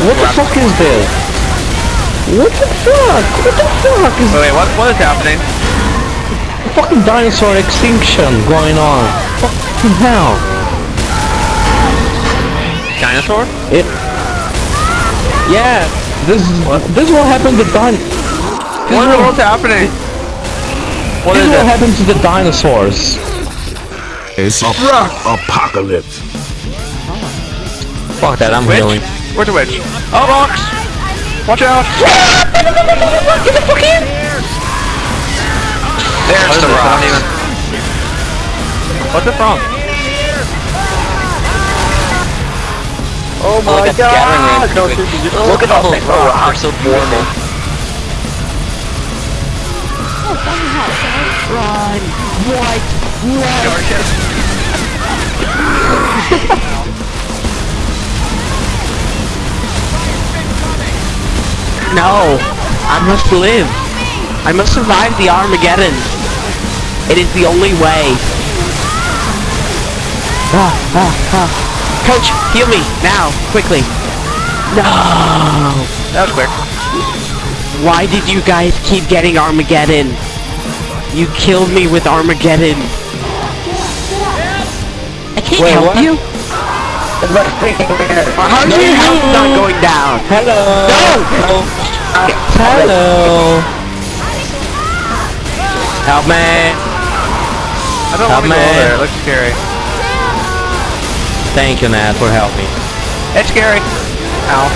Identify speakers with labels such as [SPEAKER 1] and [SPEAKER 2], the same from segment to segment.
[SPEAKER 1] What the fuck is this? What the fuck? What the fuck is
[SPEAKER 2] Wait, wait, what, what is happening?
[SPEAKER 1] fucking dinosaur extinction going on? Fucking hell.
[SPEAKER 2] Dinosaur?
[SPEAKER 1] It. Yeah. This is What? this is what happened to din. This
[SPEAKER 2] What
[SPEAKER 1] is
[SPEAKER 2] in the
[SPEAKER 1] what,
[SPEAKER 2] world's happening? What
[SPEAKER 1] this
[SPEAKER 2] is
[SPEAKER 1] is what
[SPEAKER 2] it?
[SPEAKER 1] happened to the dinosaurs.
[SPEAKER 3] It's apocalypse.
[SPEAKER 1] Fuck that. I'm
[SPEAKER 2] Witch?
[SPEAKER 1] healing.
[SPEAKER 2] Where's the witch? Oh, box! Watch out!
[SPEAKER 1] Get the fuck in!
[SPEAKER 2] There's the rock. Even... What's it from?
[SPEAKER 4] Oh, oh my
[SPEAKER 5] at the
[SPEAKER 4] god!
[SPEAKER 5] gathering
[SPEAKER 4] No,
[SPEAKER 5] range.
[SPEAKER 4] seriously, just
[SPEAKER 5] Look at all oh, the
[SPEAKER 4] rocks.
[SPEAKER 5] rocks, so beautiful.
[SPEAKER 6] No! I must live! I must survive the Armageddon! It is the only way! Ah, ah, ah. Coach, heal me! Now! Quickly! No!
[SPEAKER 2] That was quick.
[SPEAKER 6] Why did you guys keep getting Armageddon? You killed me with Armageddon! I can't
[SPEAKER 1] Wait,
[SPEAKER 6] help
[SPEAKER 1] what?
[SPEAKER 6] you! How do you not going down?
[SPEAKER 1] Hello.
[SPEAKER 6] No!
[SPEAKER 1] Hello. Help me.
[SPEAKER 2] I don't
[SPEAKER 1] Help
[SPEAKER 2] want to go
[SPEAKER 1] me.
[SPEAKER 2] there. It looks scary.
[SPEAKER 1] Thank you, Nat, for helping.
[SPEAKER 2] It's scary. Ow.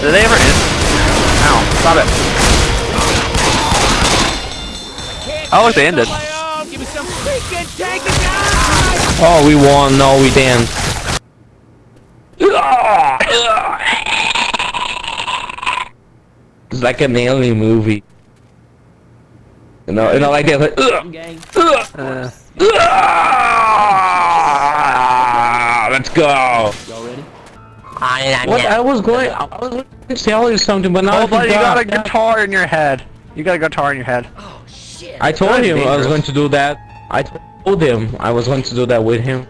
[SPEAKER 2] Did they ever end? Ow. Stop it. Oh, look, they ended.
[SPEAKER 1] Oh, we won. No, we didn't. It's like an alien movie. You know, you know, like that. Like,
[SPEAKER 2] Uh,
[SPEAKER 1] "Ugh." let's go. What I was going, I was going to tell you something, but now
[SPEAKER 2] oh,
[SPEAKER 1] I
[SPEAKER 2] buddy, you got a guitar in your head. You got a guitar in your head. Oh shit.
[SPEAKER 1] I told
[SPEAKER 2] That is
[SPEAKER 1] him I was going to do that. I told him I was going to do that with him.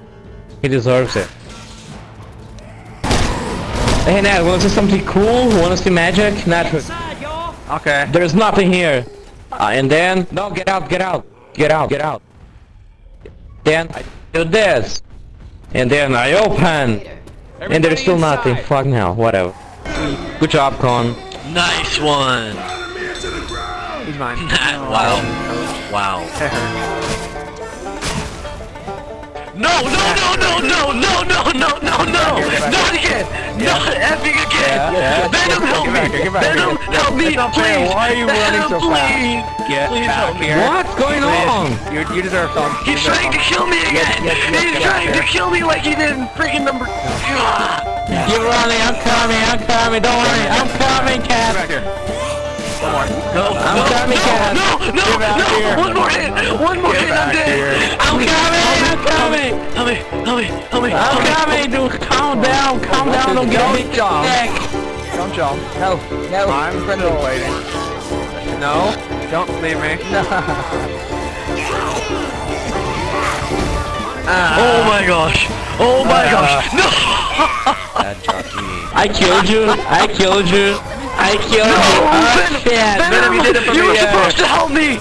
[SPEAKER 1] He deserves it. Hey Nat, wanna see something cool? Wanna see magic? Nat,
[SPEAKER 2] Okay.
[SPEAKER 1] there's nothing here. Uh, and then, no, get out, get out, get out, get out. Then I do this. And then I open. And there's still nothing. Fuck now, whatever. Good job, Con.
[SPEAKER 5] Nice one!
[SPEAKER 2] He's mine.
[SPEAKER 5] wow. Wow. No, no, no, no, no, no, no, no, no, no! Not again! Not effing again! Venom, help me!
[SPEAKER 2] back here, get back here.
[SPEAKER 5] Venom, help me,
[SPEAKER 2] It's not fair.
[SPEAKER 5] please!
[SPEAKER 2] Why are you running
[SPEAKER 5] Venom,
[SPEAKER 2] so fast?
[SPEAKER 5] please!
[SPEAKER 2] Get
[SPEAKER 5] Please
[SPEAKER 2] back
[SPEAKER 5] help me.
[SPEAKER 2] here.
[SPEAKER 1] What's going on?
[SPEAKER 2] You, you deserve some.
[SPEAKER 5] He's
[SPEAKER 2] deserve
[SPEAKER 5] trying to kill me again!
[SPEAKER 2] yes, yes,
[SPEAKER 5] He's trying to kill me like he did in freaking number...
[SPEAKER 1] You're running, I'm coming, I'm coming, don't worry, I'm coming,
[SPEAKER 2] Get
[SPEAKER 1] cat.
[SPEAKER 2] back here. One more.
[SPEAKER 5] No,
[SPEAKER 1] I'm
[SPEAKER 5] no,
[SPEAKER 1] coming,
[SPEAKER 5] no,
[SPEAKER 1] cat.
[SPEAKER 5] no, no,
[SPEAKER 2] Get back
[SPEAKER 5] no,
[SPEAKER 2] here.
[SPEAKER 5] one more hit, one more hit, I'm
[SPEAKER 2] back here.
[SPEAKER 5] dead.
[SPEAKER 1] I'm coming, I'm coming.
[SPEAKER 5] Help me, help me, help me,
[SPEAKER 1] I'm coming, dude. Calm oh, down, calm down, don't get me
[SPEAKER 2] Jump.
[SPEAKER 1] neck.
[SPEAKER 2] Don't jump.
[SPEAKER 4] No, no.
[SPEAKER 2] I'm still waiting. No, don't leave me. Ah.
[SPEAKER 5] Oh my gosh, oh my ah. gosh, no!
[SPEAKER 1] I killed you, I killed you, I killed you. Oh
[SPEAKER 5] Venom,
[SPEAKER 1] shit.
[SPEAKER 5] Venom,
[SPEAKER 2] you did it for
[SPEAKER 5] you
[SPEAKER 2] me,
[SPEAKER 5] were supposed to help me!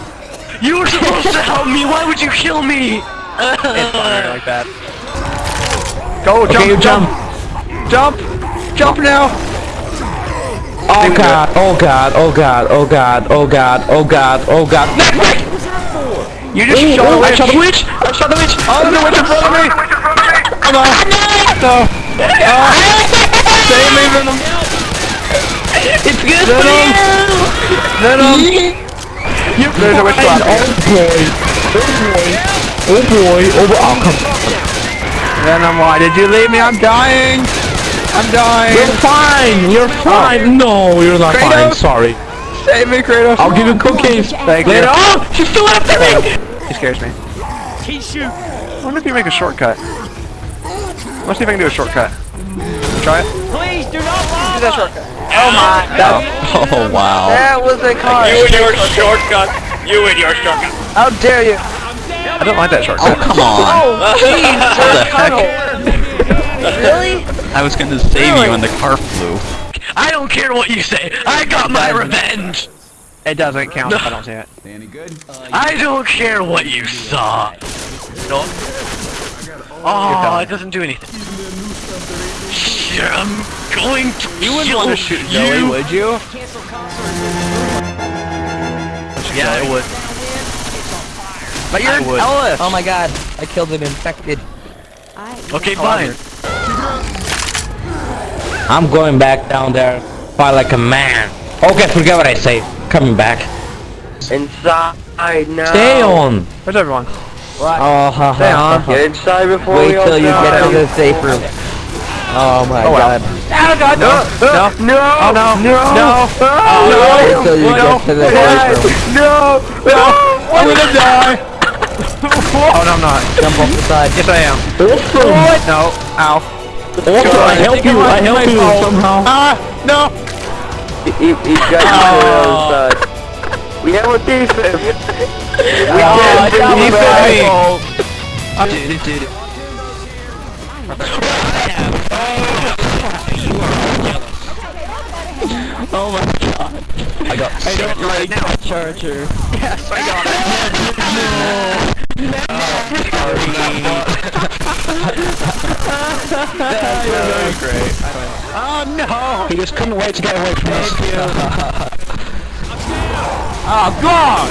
[SPEAKER 5] You were supposed to help me, why would you kill me?
[SPEAKER 2] It's funny like that. Go, jump,
[SPEAKER 1] Okay, you
[SPEAKER 2] jump,
[SPEAKER 1] jump.
[SPEAKER 2] jump, jump now.
[SPEAKER 1] Oh god, oh god, oh god, oh god, oh god, oh god, oh god. Neck, neck!
[SPEAKER 2] You just
[SPEAKER 1] Ooh,
[SPEAKER 2] shot
[SPEAKER 1] ooh,
[SPEAKER 2] a
[SPEAKER 1] I
[SPEAKER 2] witch.
[SPEAKER 1] shot the witch! I shot the witch!
[SPEAKER 2] Oh, there's a witch in front of me.
[SPEAKER 1] Oh no!
[SPEAKER 2] No. Oh. Save me, Venom.
[SPEAKER 1] It's good for you!
[SPEAKER 2] Venom.
[SPEAKER 1] You
[SPEAKER 2] There's a witch
[SPEAKER 1] fine. Oh boy! Oh boy! Oh boy! Oh boy! Oh come
[SPEAKER 2] Venom, why did you leave me? I'm dying. I'm dying.
[SPEAKER 1] You're fine! You're oh. fine! No, you're not fine,
[SPEAKER 2] Kratos.
[SPEAKER 1] sorry.
[SPEAKER 2] Save me, Kratos.
[SPEAKER 1] I'll give you cookies!
[SPEAKER 2] Thank
[SPEAKER 1] Later!
[SPEAKER 2] you.
[SPEAKER 1] Oh! She's still after me!
[SPEAKER 2] He scares me. I wonder if you make a shortcut. Let's see if I can do a shortcut. Try it.
[SPEAKER 4] Please do not lie.
[SPEAKER 2] Do that shortcut. Oh my. That,
[SPEAKER 1] Oh wow.
[SPEAKER 2] that was a car.
[SPEAKER 5] You and your shortcut, you and your shortcut.
[SPEAKER 2] How dare you? I don't like that shortcut.
[SPEAKER 6] Oh Come on.
[SPEAKER 4] Oh, jeez,
[SPEAKER 6] What the heck?
[SPEAKER 4] Really?
[SPEAKER 6] I was gonna save you when the car flew.
[SPEAKER 5] I don't care what you say. I got my revenge.
[SPEAKER 2] It doesn't count if I don't see it. Any good?
[SPEAKER 5] I don't care what you saw. No. Oh, it doesn't do anything. Shit, I'm going to
[SPEAKER 2] You wouldn't
[SPEAKER 5] kill
[SPEAKER 2] want to shoot
[SPEAKER 5] you.
[SPEAKER 2] Would you?
[SPEAKER 5] Yeah, I would.
[SPEAKER 2] But you're
[SPEAKER 5] I would.
[SPEAKER 2] Ellis.
[SPEAKER 4] Oh my god, I killed an infected.
[SPEAKER 5] Okay, oh, fine.
[SPEAKER 1] I'm going back down there, fight like a man. Okay, forget what I say. Coming back.
[SPEAKER 7] Inside now.
[SPEAKER 1] Stay on.
[SPEAKER 2] Where's everyone?
[SPEAKER 4] Oh, ha,
[SPEAKER 2] Stay on.
[SPEAKER 7] Get inside before
[SPEAKER 4] Wait
[SPEAKER 7] we all
[SPEAKER 4] till you
[SPEAKER 7] die.
[SPEAKER 4] get to the safe room. Oh my
[SPEAKER 2] Oh, well.
[SPEAKER 4] god.
[SPEAKER 2] Oh god, no, no,
[SPEAKER 7] No!
[SPEAKER 2] oh no, no, no,
[SPEAKER 4] you
[SPEAKER 2] no,
[SPEAKER 4] the safe room.
[SPEAKER 2] no, no, I'm gonna die. oh no, I'm not.
[SPEAKER 4] Jump off the side.
[SPEAKER 2] Yes, I am. No, ow.
[SPEAKER 1] Also, I help you. I help you somehow.
[SPEAKER 2] Ah, no.
[SPEAKER 7] He, he's got you to the side. We have a defense. We
[SPEAKER 2] Oh,
[SPEAKER 7] can't bring
[SPEAKER 2] he
[SPEAKER 7] him
[SPEAKER 2] said
[SPEAKER 7] back.
[SPEAKER 2] me. Oh no!
[SPEAKER 1] He just couldn't wait to get away from us. You.
[SPEAKER 2] Oh god!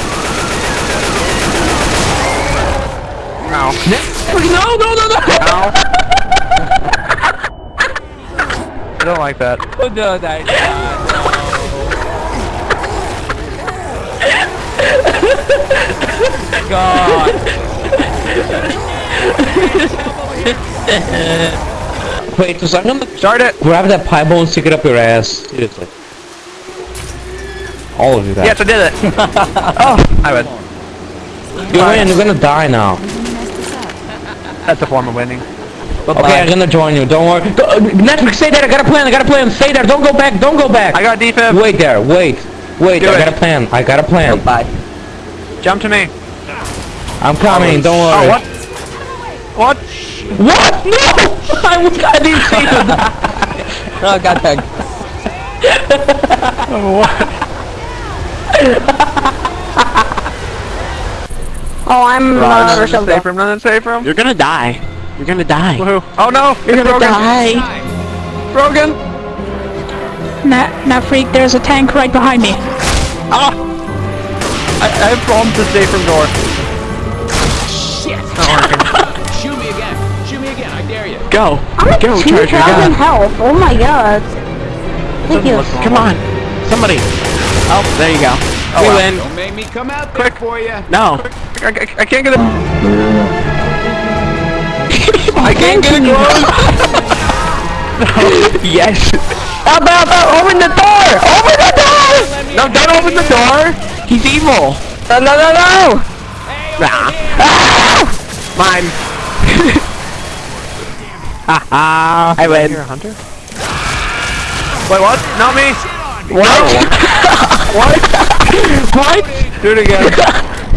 [SPEAKER 2] Ow.
[SPEAKER 1] No, no, no, no.
[SPEAKER 2] Ow. I don't like that.
[SPEAKER 1] Wait, so I'm gonna
[SPEAKER 2] Start it!
[SPEAKER 1] grab that pie bone, stick it up your ass. Seriously. All of you guys.
[SPEAKER 2] Yes, I did it! oh, I would.
[SPEAKER 1] You're in, you're gonna die now.
[SPEAKER 2] That's a form of winning.
[SPEAKER 1] Okay, I'm gonna join you, don't worry. Go, Netflix, stay there, I got a plan, I got a plan. Stay there, don't go back, don't go back.
[SPEAKER 2] I got defense.
[SPEAKER 1] Wait there, wait. Wait,
[SPEAKER 2] Do
[SPEAKER 1] I
[SPEAKER 2] it.
[SPEAKER 1] got a plan, I got a plan.
[SPEAKER 4] Bye.
[SPEAKER 2] Jump to me.
[SPEAKER 1] I'm coming, don't
[SPEAKER 2] Oh,
[SPEAKER 1] worry.
[SPEAKER 2] what? What?
[SPEAKER 1] What? No! I, was, I didn't see you die.
[SPEAKER 4] Oh, god tag.
[SPEAKER 8] Oh, I'm uh,
[SPEAKER 2] Run in the
[SPEAKER 8] Rochelle.
[SPEAKER 2] safe room, run safe room.
[SPEAKER 6] You're gonna die. You're gonna die.
[SPEAKER 2] Woohoo. Oh no!
[SPEAKER 6] You're gonna
[SPEAKER 2] Brogan.
[SPEAKER 6] die.
[SPEAKER 2] Brogan!
[SPEAKER 8] Nah, nah, freak, there's a tank right behind me.
[SPEAKER 2] Ah! I, I have problems with the safe room door.
[SPEAKER 6] Go.
[SPEAKER 8] I'm at
[SPEAKER 6] Go, charge your
[SPEAKER 8] 2,000
[SPEAKER 6] gun.
[SPEAKER 8] health. Oh my god. Ridiculous.
[SPEAKER 6] Come on. Somebody. Oh, there you go. Oh, we
[SPEAKER 2] wow.
[SPEAKER 6] win.
[SPEAKER 9] Don't make me come out there for you.
[SPEAKER 6] No.
[SPEAKER 2] I, I, I can't get it.
[SPEAKER 8] I
[SPEAKER 2] can't get it closed.
[SPEAKER 6] yes.
[SPEAKER 2] Up, up, up, open the door! Open the door! No, don't open the door!
[SPEAKER 6] He's evil.
[SPEAKER 2] No, no, no, no!
[SPEAKER 6] Ah. Mine. Haha. I win.
[SPEAKER 2] You're a hunter? Wait, what? Not me!
[SPEAKER 6] What?
[SPEAKER 2] What?
[SPEAKER 6] what?
[SPEAKER 2] Do it again.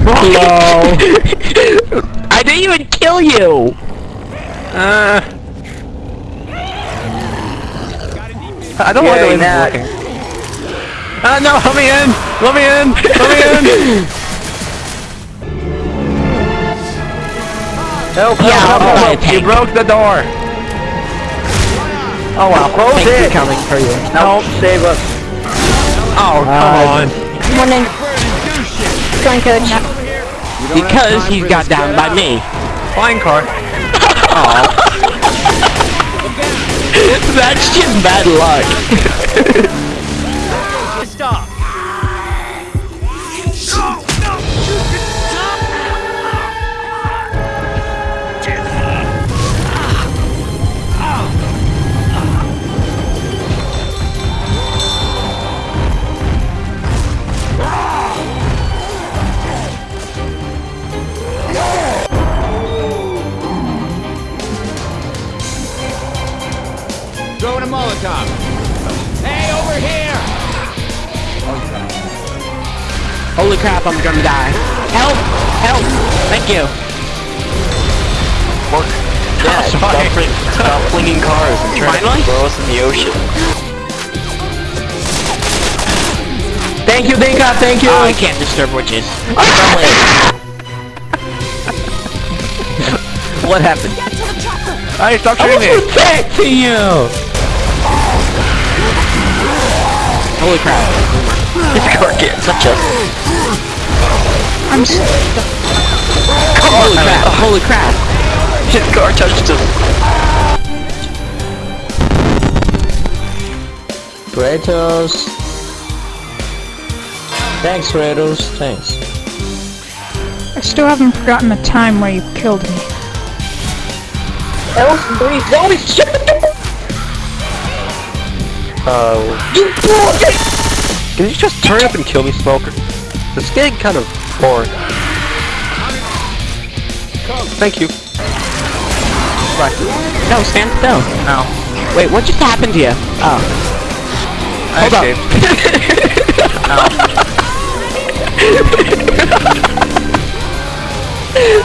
[SPEAKER 6] Hello. I didn't even kill you.
[SPEAKER 2] Uh, I don't like the way this is
[SPEAKER 7] Matt.
[SPEAKER 2] Looking. Uh, no, let me in! Let me in! Let me in! Help,
[SPEAKER 6] Yeah,
[SPEAKER 2] help,
[SPEAKER 6] I'll
[SPEAKER 2] help, help. You broke the door! Oh wow, close
[SPEAKER 6] Thank you
[SPEAKER 2] it!
[SPEAKER 6] coming for you.
[SPEAKER 7] Help save us.
[SPEAKER 2] Oh, come on.
[SPEAKER 8] One in. Join coach.
[SPEAKER 6] Because he's got down by me.
[SPEAKER 2] Flying car.
[SPEAKER 6] That's just bad luck. Crap, I'm gonna die. Help! Help! Thank you.
[SPEAKER 5] Dad, stop, fling, stop flinging cars and trying to throw us in the ocean.
[SPEAKER 1] Thank you, Dinka, thank you!
[SPEAKER 6] Oh, I can't disturb witches. what happened?
[SPEAKER 2] Hey, stop
[SPEAKER 1] I
[SPEAKER 2] shooting
[SPEAKER 1] was
[SPEAKER 2] me!
[SPEAKER 1] protecting you!
[SPEAKER 6] Holy crap.
[SPEAKER 5] Sure can't touch us.
[SPEAKER 8] I'm so...
[SPEAKER 6] Come holy crap, holy crap!
[SPEAKER 5] His car touched him!
[SPEAKER 1] Kratos! Thanks, Kratos, thanks.
[SPEAKER 8] I still haven't forgotten the time where you killed me. That was brief. Holy shit! Oh. You bullshit!
[SPEAKER 2] Can you just hurry up and kill me, Smoker? This is getting kind of boring. Thank you.
[SPEAKER 6] No, stand still.
[SPEAKER 2] No.
[SPEAKER 6] Wait, what just happened to you? Oh.
[SPEAKER 2] I
[SPEAKER 6] Hold up.
[SPEAKER 2] escaped.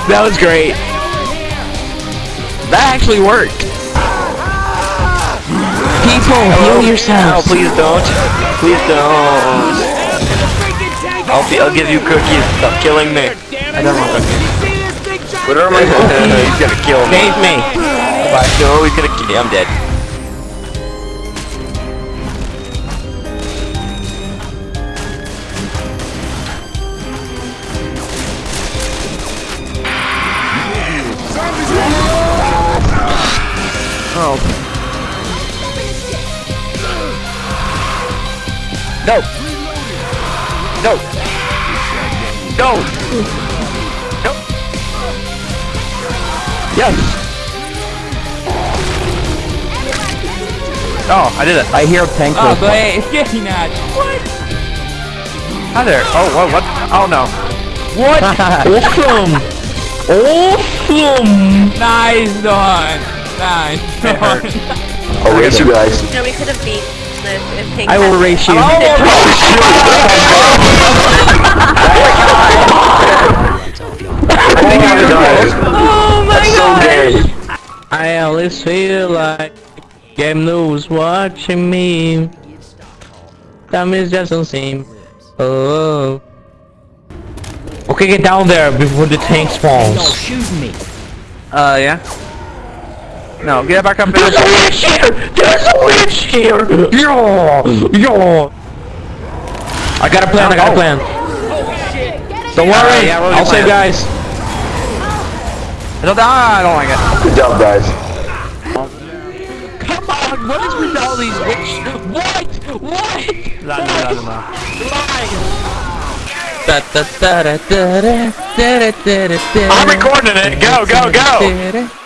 [SPEAKER 6] That was great. That actually worked. People, heal
[SPEAKER 5] yourself.
[SPEAKER 6] No,
[SPEAKER 5] please don't. Please don't. I'll, be, I'll give you cookies. Stop killing me.
[SPEAKER 2] I don't want cookies.
[SPEAKER 5] Whatever my He's gonna kill me.
[SPEAKER 6] Save me.
[SPEAKER 5] No, he's gonna kill me. I'm dead.
[SPEAKER 2] Oh.
[SPEAKER 5] No! No! No! No!
[SPEAKER 2] Yes! Oh, I did it.
[SPEAKER 4] I hear a tank
[SPEAKER 9] Oh,
[SPEAKER 4] whistle.
[SPEAKER 9] great. It's getting at what?
[SPEAKER 2] Hi there. Oh, what? What? Oh no.
[SPEAKER 1] What? awesome! Awesome!
[SPEAKER 9] Nice one. Nice
[SPEAKER 2] It hurt.
[SPEAKER 9] one.
[SPEAKER 3] Oh, we you guys.
[SPEAKER 10] No, we could have beat this if Pink
[SPEAKER 1] I will race you.
[SPEAKER 2] I think you died.
[SPEAKER 10] Oh my
[SPEAKER 3] so
[SPEAKER 10] god!
[SPEAKER 3] gay.
[SPEAKER 1] I always feel like game news watching me. Time is just don't seem. Oh. Okay, get down there before the tank spawns.
[SPEAKER 2] Uh, yeah. No, get back up there.
[SPEAKER 1] There's a witch here! There's a witch here! Yo! Yo! I got a plan, I got a plan. Don't worry,
[SPEAKER 2] yeah,
[SPEAKER 1] I'll save guys.
[SPEAKER 2] I don't, ah, I don't like it.
[SPEAKER 3] Good job, guys.
[SPEAKER 1] Come on, what is with all these witches? What? What?
[SPEAKER 2] La, la, la, la.
[SPEAKER 1] Da, da, da,
[SPEAKER 5] I'm recording it. Go, go, go.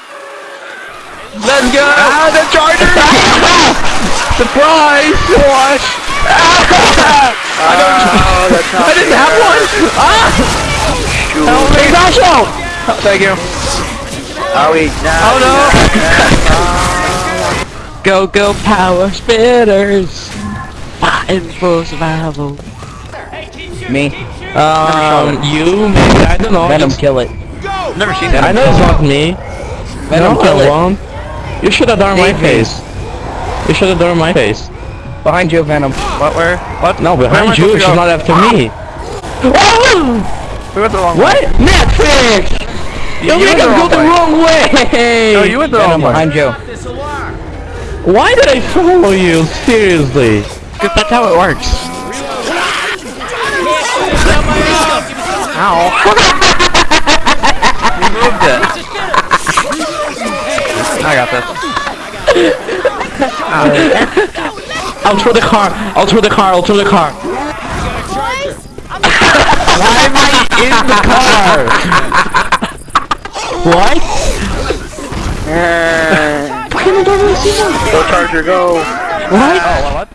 [SPEAKER 1] Let's go!
[SPEAKER 2] Ah, the charger!
[SPEAKER 1] Surprise! What?
[SPEAKER 2] I don't. that's not
[SPEAKER 1] I didn't have one! Ah! Help me! Dash out!
[SPEAKER 2] Thank you.
[SPEAKER 3] Owie.
[SPEAKER 2] Oh no!
[SPEAKER 6] Go, go, power spitters. Fighting for survival.
[SPEAKER 4] Me.
[SPEAKER 1] Um, you, maybe, I don't know.
[SPEAKER 4] Venom,
[SPEAKER 1] just-
[SPEAKER 4] kill it.
[SPEAKER 2] Never seen
[SPEAKER 1] I
[SPEAKER 2] that.
[SPEAKER 1] know it's not me.
[SPEAKER 4] Venom,
[SPEAKER 1] no,
[SPEAKER 4] kill
[SPEAKER 1] I
[SPEAKER 4] it.
[SPEAKER 1] won't. You should have done my
[SPEAKER 4] me.
[SPEAKER 1] face. You should have done my face.
[SPEAKER 4] Behind you, Venom.
[SPEAKER 2] What? Where? What?
[SPEAKER 1] No,
[SPEAKER 2] Where am
[SPEAKER 1] behind you,
[SPEAKER 2] supposed
[SPEAKER 1] it's
[SPEAKER 2] to go?
[SPEAKER 1] not after me.
[SPEAKER 2] We went the wrong
[SPEAKER 1] What?
[SPEAKER 2] way.
[SPEAKER 1] Netflix!
[SPEAKER 2] You,
[SPEAKER 1] You
[SPEAKER 2] you
[SPEAKER 1] make
[SPEAKER 2] the
[SPEAKER 1] us go
[SPEAKER 2] wrong
[SPEAKER 1] the
[SPEAKER 2] way.
[SPEAKER 1] wrong way!
[SPEAKER 2] No, you went the wrong way.
[SPEAKER 4] behind you.
[SPEAKER 1] Why did I follow you? Seriously.
[SPEAKER 6] Cause that's how it works.
[SPEAKER 2] Ow. you moved it. I got this.
[SPEAKER 1] I'll throw the car. I'll throw the car. I'll throw the car. Why am I in the car? what?
[SPEAKER 2] Go Charger, go.
[SPEAKER 1] What?
[SPEAKER 2] Oh, what?